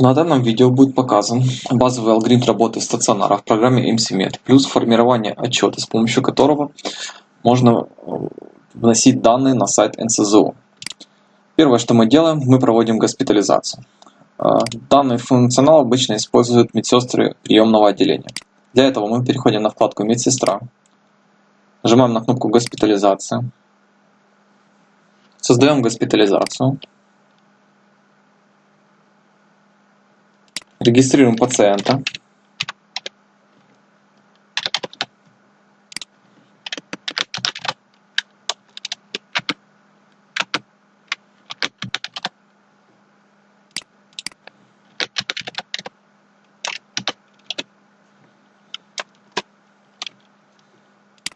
На данном видео будет показан базовый алгоритм работы стационара в программе MCMed, плюс формирование отчета, с помощью которого можно э, вносить данные на сайт НСЗУ. Первое, что мы делаем, мы проводим госпитализацию. Э, данный функционал обычно используют медсестры приемного отделения. Для этого мы переходим на вкладку «Медсестра», нажимаем на кнопку «Госпитализация», создаем госпитализацию, Регистрируем пациента.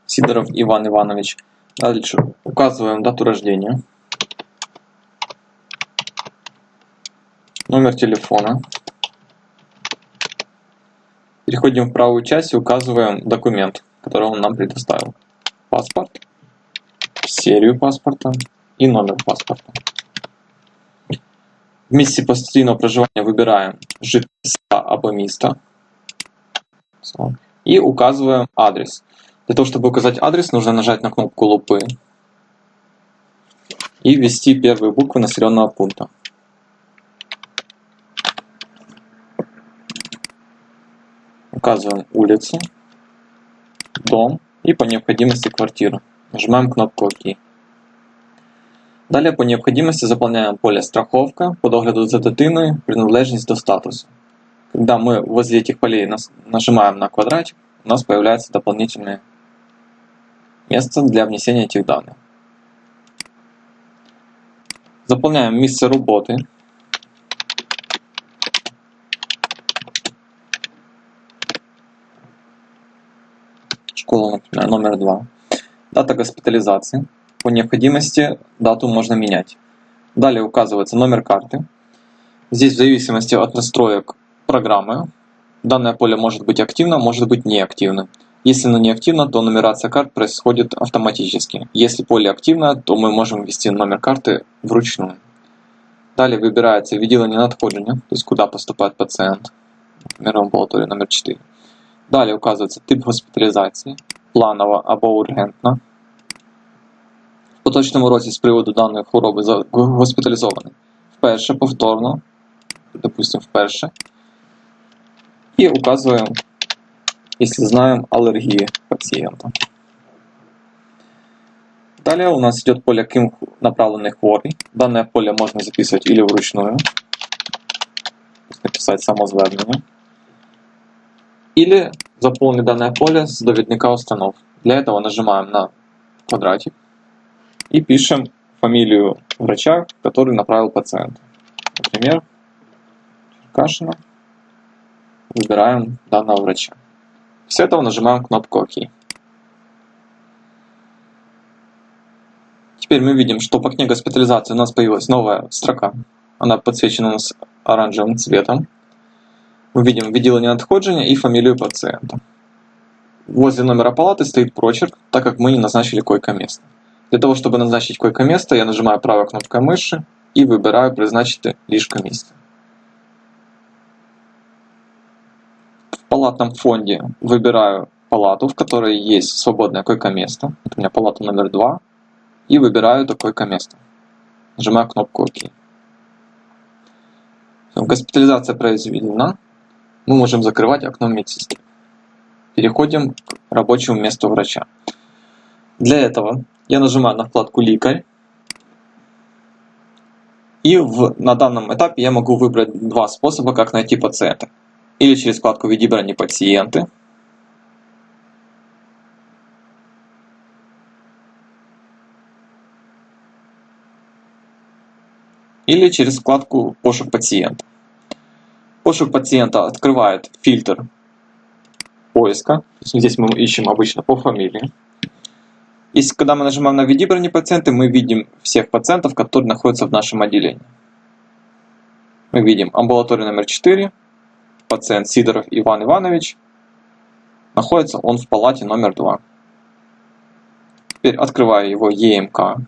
Сидоров Иван Иванович. Дальше указываем дату рождения, номер телефона. Переходим в правую часть и указываем документ, который он нам предоставил. Паспорт, серию паспорта и номер паспорта. В месте постоянного проживания выбираем жительство або и указываем адрес. Для того, чтобы указать адрес, нужно нажать на кнопку лупы и ввести первые буквы населенного пункта. Указываем улицу, дом и по необходимости квартиру. Нажимаем кнопку ОК. Далее по необходимости заполняем поле «Страховка», по догляду за дитиною, принадлежность до статуса. Когда мы возле этих полей нажимаем на квадратик, у нас появляется дополнительное место для внесения этих данных. Заполняем место работы, например, номер 2. Дата госпитализации. По необходимости дату можно менять. Далее указывается номер карты. Здесь в зависимости от настроек программы данное поле может быть активно, может быть неактивно. Если оно неактивно, то нумерация карт происходит автоматически. Если поле активно, то мы можем ввести номер карты вручную. Далее выбирается відділення надходження, то есть куда поступает пациент, например, в амбулаторию номер 4. Далі указується тип госпіталізації, планова або ургентна. В поточному році з приводу даної хвороби госпіталізований вперше, повторно, допустимо, вперше. І указуємо, якщо знаємо, алергії пацієнта. Далее у нас идет поле ким направленный хворий. Данное поле можно записывать или вручную, написать самозвернення. Или заполнить данное поле с доведника установ. Для этого нажимаем на квадратик и пишем фамилию врача, который направил пациента. Например, Черкашина. Выбираем данного врача. После этого нажимаем кнопку ОК. Теперь мы видим, что по окне госпитализации у нас появилась новая строка. Она подсвечена у нас оранжевым цветом. Мы видим відділення надходження и фамилию пациента. Возле номера палаты стоит прочерк, так как мы не назначили койко-место. Для того, чтобы назначить койко-место, я нажимаю правой кнопкой мыши и выбираю «Призначить лишко-место». В палатном фонде выбираю палату, в которой есть свободное койко-место. у меня палата номер 2. И выбираю это койко-место. Нажимаю кнопку «Ок». Госпитализация произведена мы можем закрывать окно медсестры. Переходим к рабочему месту врача. Для этого я нажимаю на вкладку «Ликарь». И в, на данном этапе я могу выбрать два способа, как найти пациента. Или через вкладку «Відібрані пациенты», или через вкладку «Пошук пациента». Пошук пациента открывает фильтр поиска. Здесь мы ищем обычно по фамилии. Если когда мы нажимаем на «Введи брони пациенты», мы видим всех пациентов, которые находятся в нашем отделении. Мы видим амбулаторию номер 4, пациент Сидоров Иван Иванович. Находится он в палате номер 2. Теперь открываю его ЕМК.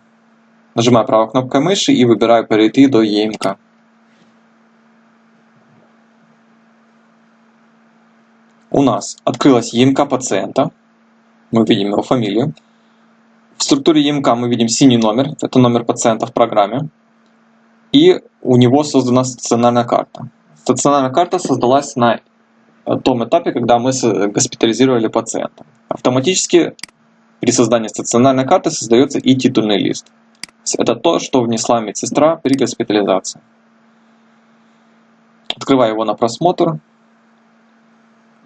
Нажимаю правой кнопкой мыши и выбираю «Перейти до ЕМК». У нас открылась ЕМК пациента. Мы видим его фамилию. В структуре ЕМК мы видим синий номер, это номер пациента в программе. И у него создана стационарная карта. Стационарная карта создалась на том этапе, когда мы госпитализировали пациента. Автоматически при создании стационарной карты создается и титульный лист. Это то, что внесла медсестра при госпитализации. Открываю его на просмотр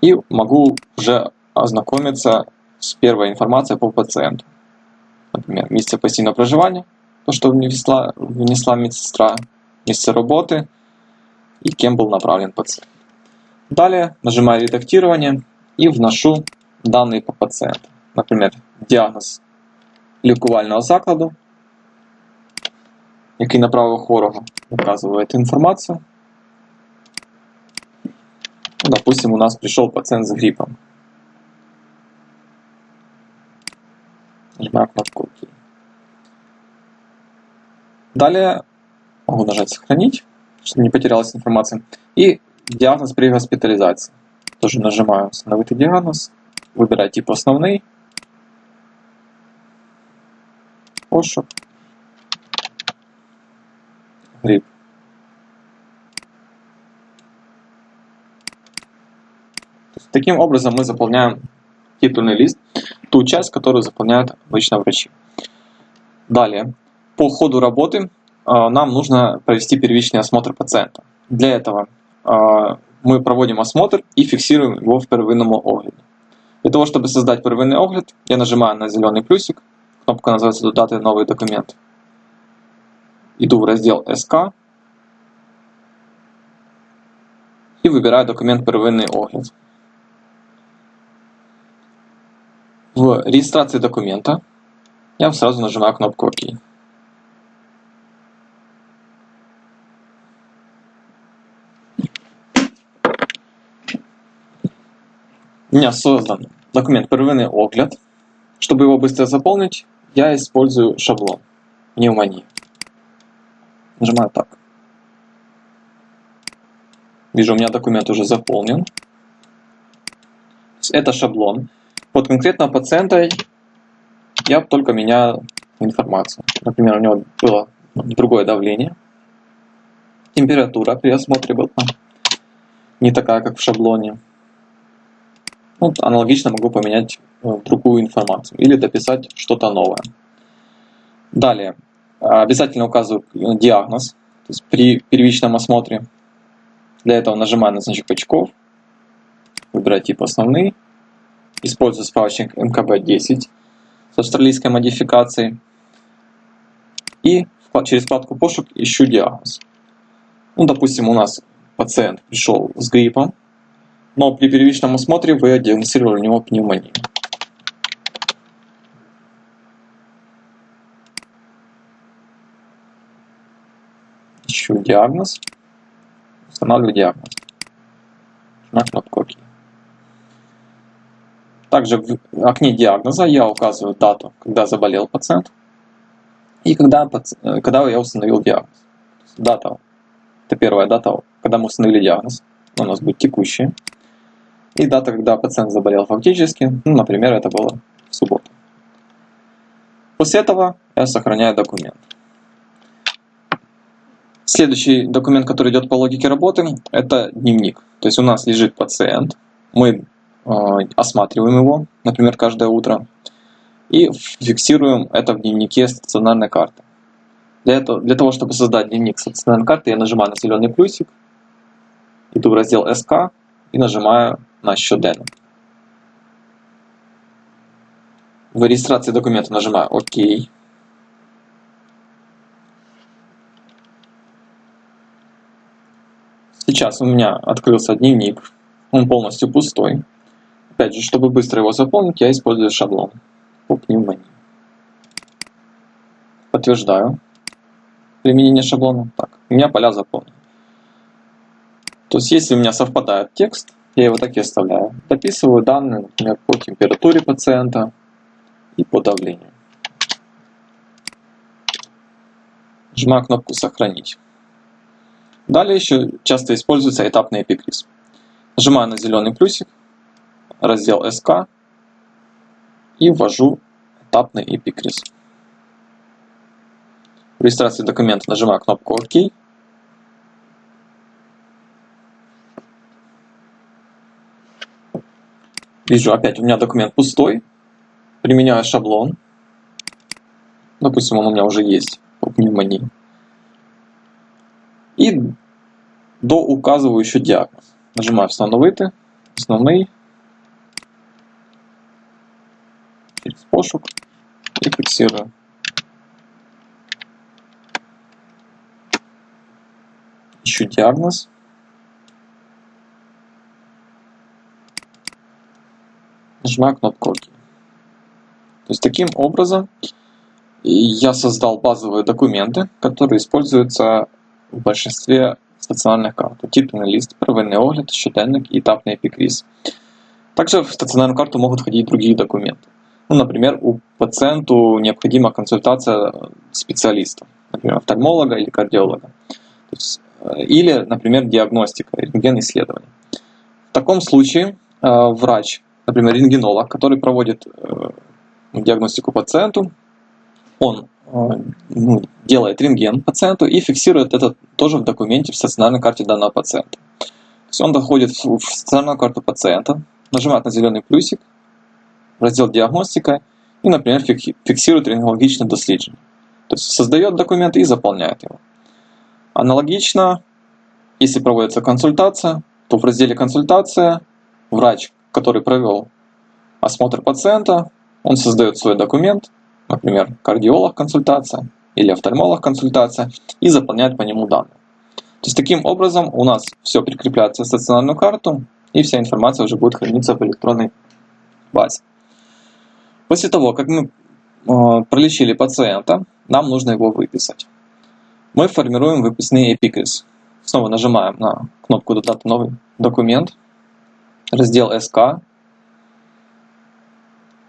и могу уже ознакомиться с первой информацией по пациенту. Например, место постоянного проживания, то, что внесла, внесла медсестра, место работы и кем был направлен пациент. Далее нажимаю редактирование и вношу данные по пациенту. Например, діагноз лікувального закладу, який направив хворого, указывает информацию. Допустим, у нас пришел пациент с гриппом. Нажимаю кнопку ОК. Далее могу нажать «Сохранить», чтобы не потерялась информация. И диагноз при госпитализации. Тоже нажимаю «Установить диагноз», выбираю тип «Основный», пошук, гриб. Таким образом мы заполняем титульный лист, ту часть, которую заполняют обычно врачи. Далее, по ходу работы а, нам нужно провести первичный осмотр пациента. Для этого а, мы проводим осмотр и фиксируем его в первинному огляді. Для того, чтобы создать первинный огляд, я нажимаю на зеленый плюсик, Кнопка называется «Додати новый документ». Иду в раздел «СК» и выбираю документ «Первинний огляд». В регистрации документа я сразу нажимаю кнопку «Ок». У меня создан документ «Первинный огляд». Чтобы его быстро заполнить, я использую шаблон пневмонии. Нажимаю так. Вижу, у меня документ уже заполнен. Это шаблон. Под конкретного пациента я только меняю информацию. Например, у него было другое давление. Температура при осмотре была не такая, как в шаблоне. Вот аналогично могу поменять э, другую информацию или дописать что-то новое. Далее, обязательно указываю э, диагноз, то есть при первичном осмотре. Для этого нажимаю на значок очков, выбираю тип основный, использую справочник МКБ-10 с австралийской модификацией и через вкладку пошук ищу диагноз. Ну, допустим, у нас пациент пришел с гриппом, но при первичном осмотре вы диагностировали у него пневмонию. Ищу диагноз, устанавливаю диагноз. На кнопку. Также в окне диагноза я указываю дату, когда заболел пациент, и когда, когда я установил диагноз. Дата, это первая дата, когда мы установили диагноз, у нас будет текущая и дата, когда пациент заболел фактически, ну, например, это было в субботу. После этого я сохраняю документ. Следующий документ, который идет по логике работы, это дневник. То есть у нас лежит пациент, мы осматриваем его, например, каждое утро, и фиксируем это в дневнике стационарной карты. Для, этого, для того, чтобы создать дневник стационарной карты, я нажимаю на зеленый плюсик, иду в раздел СК и нажимаю на щоденно. В регистрации документа нажимаю ОК. Сейчас у меня открылся дневник. Он полностью пустой. Опять же, чтобы быстро его заполнить, я использую шаблон по пневмонии. Подтверждаю применение шаблона. Так, у меня поля заполнены. То есть, если у меня совпадает текст, я его так и оставляю. Дописываю данные, например, по температуре пациента и по давлению. Нажимаю кнопку «Сохранить». Далее еще часто используется этапный эпикриз. Нажимаю на зеленый плюсик раздел СК и ввожу этапный эпикриз. В регистрации документа нажимаю кнопку ОК. Вижу опять у меня документ пустой. Применяю шаблон. Допустим, он у меня уже есть по пневмонии. И доуказываю еще диагноз. Нажимаю «Встановити», «Основний», через пошук и. Ищу диагноз. Нажимаю кнопку ОК. То есть таким образом я создал базовые документы, которые используются в большинстве стаціонарних карт. Титульный лист, первинный огляд, щоденник и этапный эпикриз. Также в стационарную карту могут входить другие документы. Ну, например, у пациенту необходима консультация специалиста, например, офтальмолога или кардиолога. Есть, э, или, например, диагностика, рентген-исследование. В таком случае э, врач, например, рентгенолог, который проводит э, диагностику пациенту, он ну, делает рентген пациенту и фиксирует это тоже в документе в стационарной карте данного пациента. То есть он доходит в стационарную карту пациента, нажимает на зеленый плюсик, раздел диагностика и, например, фиксирует рентгенологичное дослідження. То есть создает документ и заполняет его. Аналогично, если проводится консультация, то в разделе «Консультация» врач, который провел осмотр пациента, он создает свой документ, например, кардиолог консультация или офтальмолог консультация, и заполняет по нему данные. То есть таким образом у нас все прикрепляется в стационарную карту, и вся информация уже будет храниться в электронной базе. После того, как мы э, пролечили пациента, нам нужно его выписать. Мы формируем выписные эпикриз. Снова нажимаем на кнопку «Додать новый документ», раздел «СК»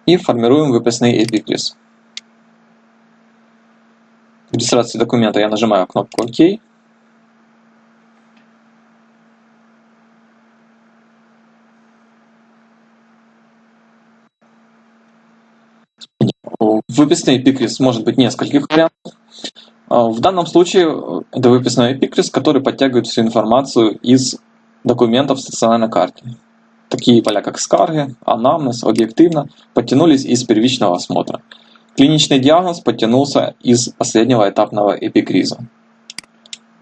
и формируем выписный эпикриз. В регистрации документа я нажимаю кнопку «Ок». Выписный эпикриз может быть нескольких вариантов. А, в данном случае э, это выписной эпикриз, который подтягивает всю информацию из документов стационарной карте. Такие поля, как скарги, анамнез, объективно, подтянулись из первичного осмотра. Клиничный диагноз подтянулся из последнего этапного эпикриза.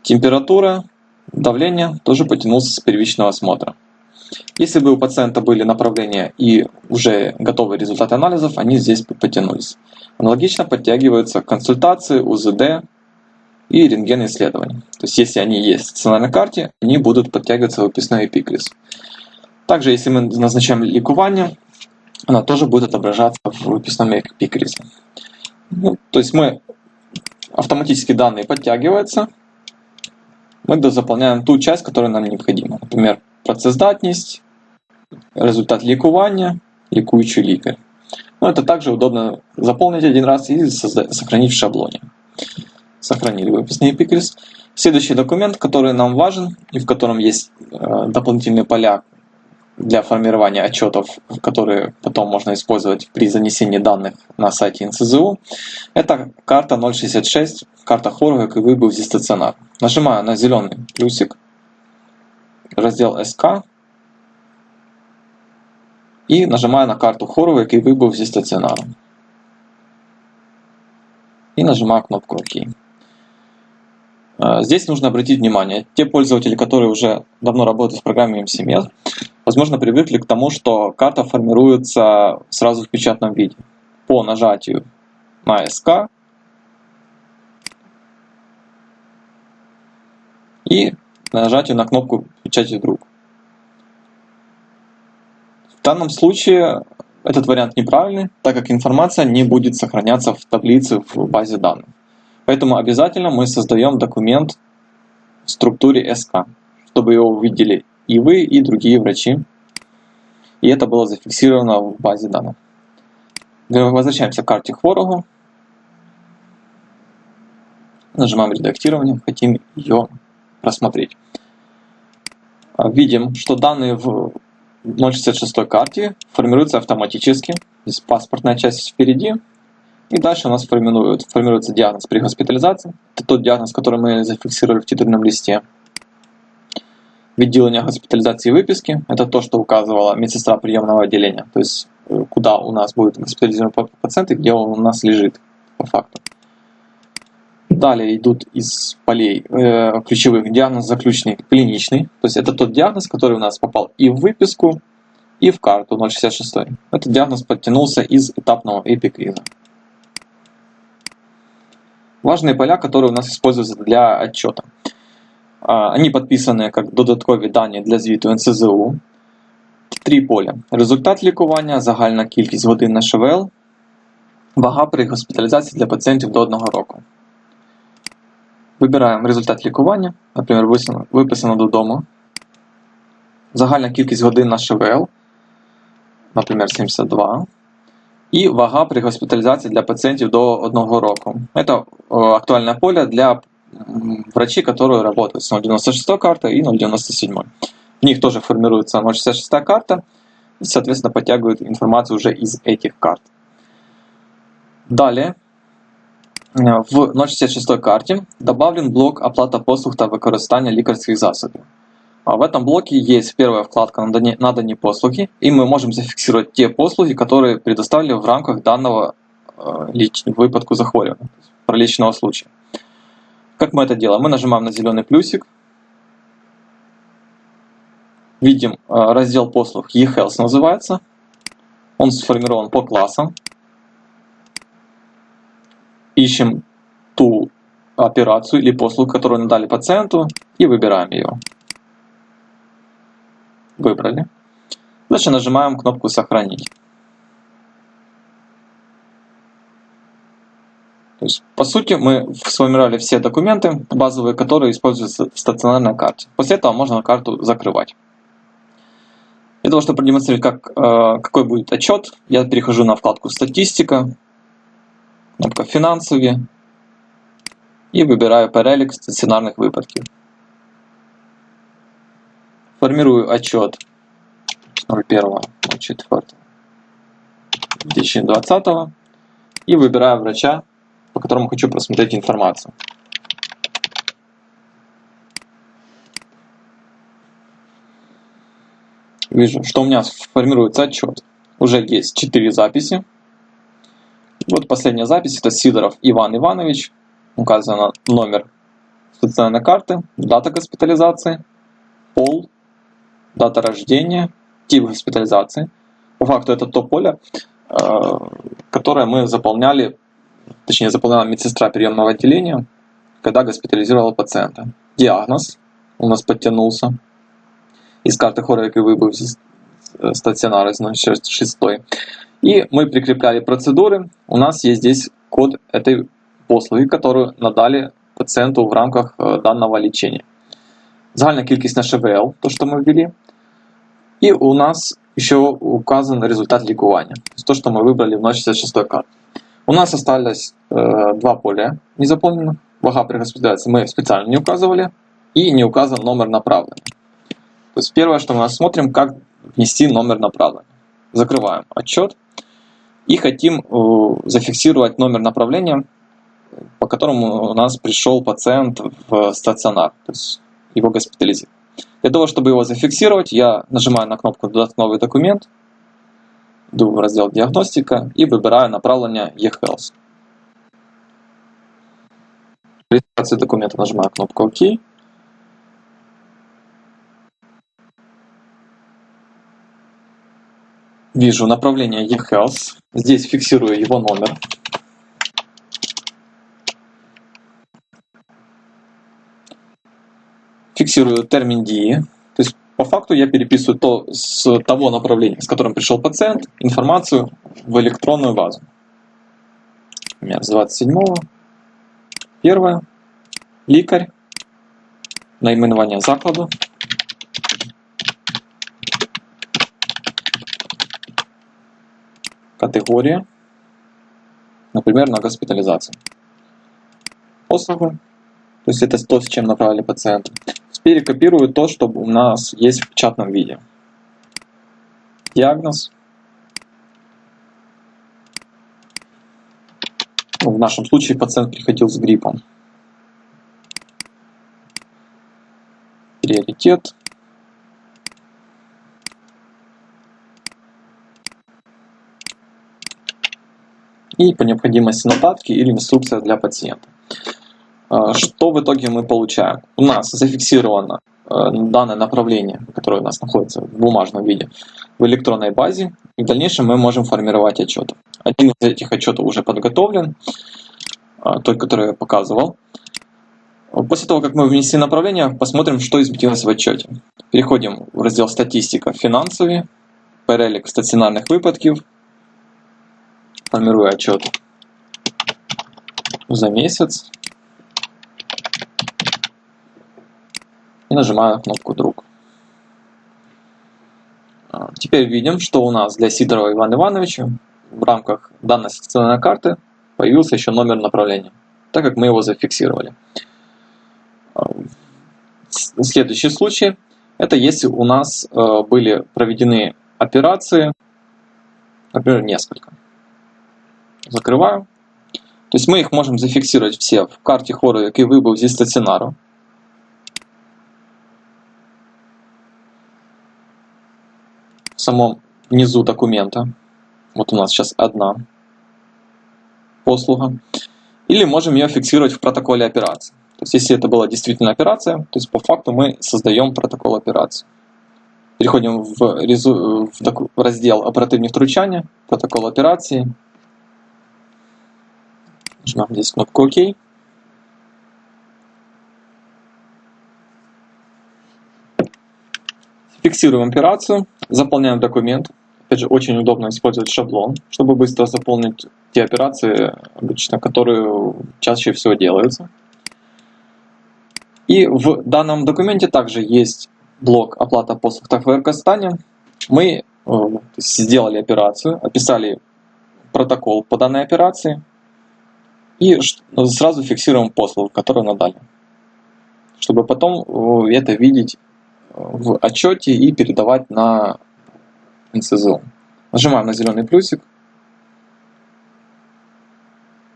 Температура, давление тоже подтянулся с первичного осмотра. Если бы у пациента были направления и уже готовые результаты анализов, они здесь подтянулись. Аналогично подтягиваются консультации, УЗД и рентген исследования. То есть если они есть в стационарной карте, они будут подтягиваться в выписной эпикриз. Также если мы назначаем ликування, она тоже будет отображаться в выписном эпикризе. Ну, то есть мы автоматически данные подтягиваются, мы заполняем ту часть, которая нам необходима. Например, працездатність, результат лікування, лікуючий лікар. Ну, это также удобно заполнить один раз и сохранить в шаблоне. Сохранили выписный эпикриз. Следующий документ, который нам важен и в котором есть э, дополнительные поля для формирования отчетов, которые потом можно использовать при занесении данных на сайте НСЗУ, это карта 066, карта Хорвик и выбыл здесь стационар. Нажимаю на зеленый плюсик, раздел СК, и нажимаю на карту Хорвик и выбыл здесь стационар. И нажимаю кнопку ОК. Здесь нужно обратить внимание, те пользователи, которые уже давно работают в программе MCMS, возможно, привыкли к тому, что карта формируется сразу в печатном виде. По нажатию на СК и нажатию на кнопку «Печати вдруг». В данном случае этот вариант неправильный, так как информация не будет сохраняться в таблице в базе данных. Поэтому обязательно мы создаем документ в структуре СК, чтобы его увидели и вы, и другие врачи. И это было зафиксировано в базе данных. Возвращаемся к карте хворого. Нажимаем редактирование, хотим ее просмотреть. Видим, что данные в 066 карте формируется автоматически. Здесь паспортная часть впереди. И дальше у нас формирует, формируется диагноз при госпитализации. Это тот диагноз, который мы зафиксировали в титульном листе. Відділення госпитализации и выписки – это то, что указывала медсестра приемного отделения, то есть э, куда у нас будет госпитализирован пациент и где он у нас лежит по факту. Далее идут из полей э, ключевых диагноз заключный клиничный, то есть это тот диагноз, который у нас попал и в выписку, и в карту 066. Этот диагноз подтянулся из этапного эпикриза. Важные поля, которые у нас используются для отчета. Они подписаны как додаткові дані для звіту НСЗУ. Три поля. Результат лікування, загальна кількість годин на ШВЛ, вага при госпіталізації для пацієнтів до 1 року. Вибираємо результат лікування, наприклад, виписано додому. Загальна кількість годин на ШВЛ, наприклад, 72. І вага при госпіталізації для пацієнтів до 1 року. Це актуальне поле для врачи, которые работают с 0.96 картой и 0.97. В них тоже формируется 0.66 карта и, соответственно, подтягивают информацию уже из этих карт. Далее, э, в 0.66 карте добавлен блок оплата послуг та використання лікарських засобів. А в этом блоке есть первая вкладка «Надані послуги», и мы можем зафиксировать те послуги, которые предоставили в рамках данного э, выпадку захворювання, проличного случая. Как мы это делаем? Мы нажимаем на зеленый плюсик. Видим э, раздел послуг eHealth называется. Он сформирован по классам. Ищем ту операцию или послугу, которую надали пациенту, и выбираем ее. Выбрали. Дальше нажимаем кнопку «Сохранить». Есть, по сути, мы сформировали все документы базовые, которые используются в стационарной карте. После этого можно карту закрывать. Для того, чтобы продемонстрировать, как, э, какой будет отчет, я перехожу на вкладку «Статистика», кнопка «Финансовые» и выбираю перелик стационарных выпадков. Формирую отчет 01.04.2020 и выбираю врача, по которому хочу просмотреть информацию. Вижу, что у меня формируется отчет. Уже есть 4 записи. Вот последняя запись, это Сидоров Иван Иванович. Указано номер стационарной карты, дата госпитализации, пол, дата рождения, тип госпитализации. По факту это то поле, э, которое мы заполняли точнее заполняла медсестра приемного отделения, когда госпитализировала пациента. Диагноз у нас подтянулся из карты Хорек и выбыв стационара из 06. И мы прикрепляли процедуры. У нас есть здесь код этой послуги, которую надали пациенту в рамках э, данного лечения. Загальна кількість на ШВЛ, то, что мы ввели. И у нас еще указан результат лікування. То, что мы выбрали в 066 карте. У нас осталось э, два поля незаполненных. Вага при госпитализации мы специально не указывали. И не указан номер направления. То есть первое, что мы смотрим, как внести номер направления. Закрываем отчет. И хотим э, зафиксировать номер направления, по которому у нас пришел пациент в стационар. То есть его госпитализировали. Для того, чтобы его зафиксировать, я нажимаю на кнопку «Додать новый документ», Йду в розділ Діагностика і вибираю направлення eHealth. При реєстрації документа нажимаю кнопку ОК. Вижу направление eHealth. Здесь фиксирую его номер. Фиксирую термин дии. То есть по факту я переписываю то с того направления, с которым пришел пациент, информацию в электронную базу. У меня с 27 первое, лікар, наименование закладу, категория, например, на госпитализацию. Послугу, то есть это то, с чем направили пациента перекопирую то, что у нас есть в печатном виде. диагноз. В нашем случае пациент приходил с гриппом. Приоритет. И по необходимости нотатки или инструкция для пациента. А, что в итоге мы получаем? У нас зафиксировано э, данное направление, которое у нас находится в бумажном виде, в электронной базе. И в дальнейшем мы можем формировать отчеты. Один из этих отчетов уже подготовлен, а, тот, который я показывал. После того, как мы внесли направление, посмотрим, что изменилось в отчете. Переходим в раздел «Статистика. Финансовые», перелик стационарных выпадков, формирую отчет за месяц. и нажимаю кнопку «Друг». А, теперь видим, что у нас для Сидорова Ивана Ивановича в рамках данной секционной карты появился еще номер направления, так как мы его зафиксировали. А, следующий случай – это если у нас э, были проведены операции, например, несколько Закрываю. То есть мы их можем зафиксировать все в карте хору, який вибув зі стаціонару. в самом низу документа. Вот у нас сейчас одна послуга. Или можем ее фиксировать в протоколе операции. То есть, если это была действительно операция, то есть по факту мы создаем протокол операции. Переходим в, резу, в раздел оперативні втручання, протокол операции. Нажимаем здесь кнопку ОК. Фиксируем операцию, заполняем документ. Опять же, очень удобно использовать шаблон, чтобы быстро заполнить те операции, обычно, которые чаще всего делаются. И в данном документе также есть блок оплата послуг в Казахстане. Мы э, сделали операцию, описали протокол по данной операции и сразу фиксируем послугу, которую надали, чтобы потом э, это видеть в отчете и передавать на НСЗО. Нажимаем на зеленый плюсик.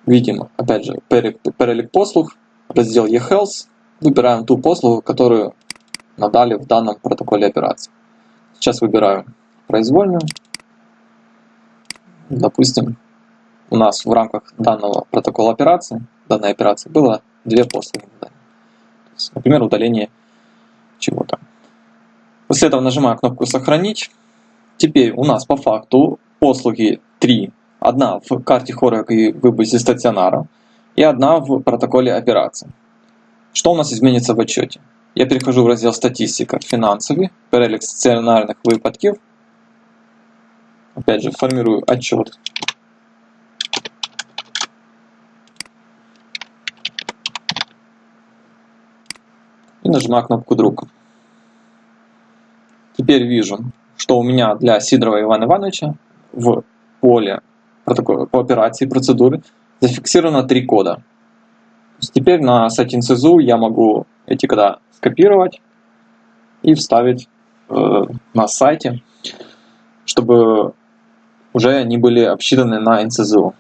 Видим, опять же, перелик послуг, раздел eHealth. Выбираем ту послугу, которую надали в данном протоколе операции. Сейчас выбираю произвольную. Допустим, у нас в рамках данного протокола операции, данной операции было две послуги. Например, удаление чего-то. После этого нажимаю кнопку «Сохранить». Теперь у нас по факту послуги 3. Одна в карте хорек и выборе стационара, и одна в протоколе операции. Что у нас изменится в отчете? Я перехожу в раздел «Статистика. Финансовый», перелик стационарных выпадков. Опять же, формирую отчет. И нажимаю кнопку «Друг». Теперь вижу, что у меня для Сидорова Ивана Ивановича в поле по операции процедуры зафиксировано три кода. Теперь на сайте НСЗУ я могу эти кода скопировать и вставить э, на сайте, чтобы уже они были обсчитаны на НСЗУ.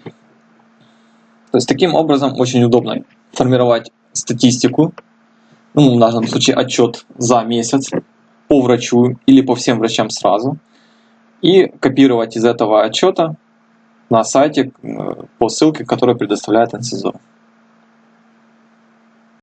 То есть таким образом очень удобно формировать статистику, ну, в данном случае отчет за месяц, по врачу или по всем врачам сразу и копировать из этого отчета на сайте э, по ссылке, которую предоставляет НСЗО.